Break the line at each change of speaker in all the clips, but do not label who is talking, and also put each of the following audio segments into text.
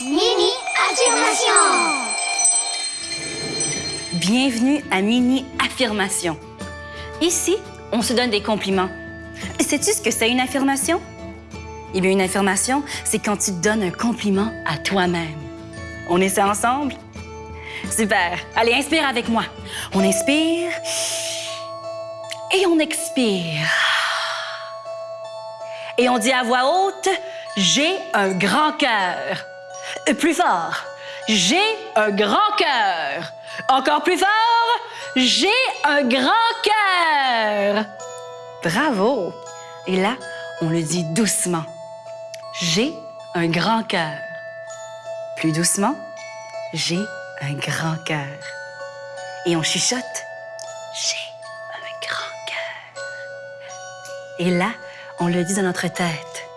Mini Affirmation
Bienvenue à Mini Affirmation. Ici, on se donne des compliments. Sais-tu ce que c'est une affirmation? Eh bien, une affirmation, c'est quand tu te donnes un compliment à toi-même. On essaie ensemble? Super. Allez, inspire avec moi. On inspire et on expire. Et on dit à voix haute, j'ai un grand cœur. Euh, Plus fort, j'ai un grand cœur. Encore plus fort, j'ai un grand cœur. Bravo. Et là, on le dit doucement. J'ai un grand cœur. Plus doucement, j'ai un grand cœur. Et on chuchote, j'ai un grand cœur. Et là, on le dit dans notre tête.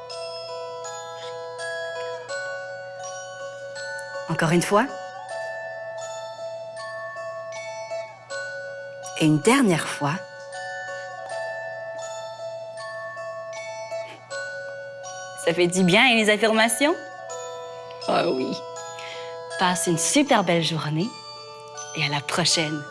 Encore une fois. Et une dernière fois. Ça fait du bien, hein, les affirmations? Ah oui. Passe une super belle journée et à la prochaine.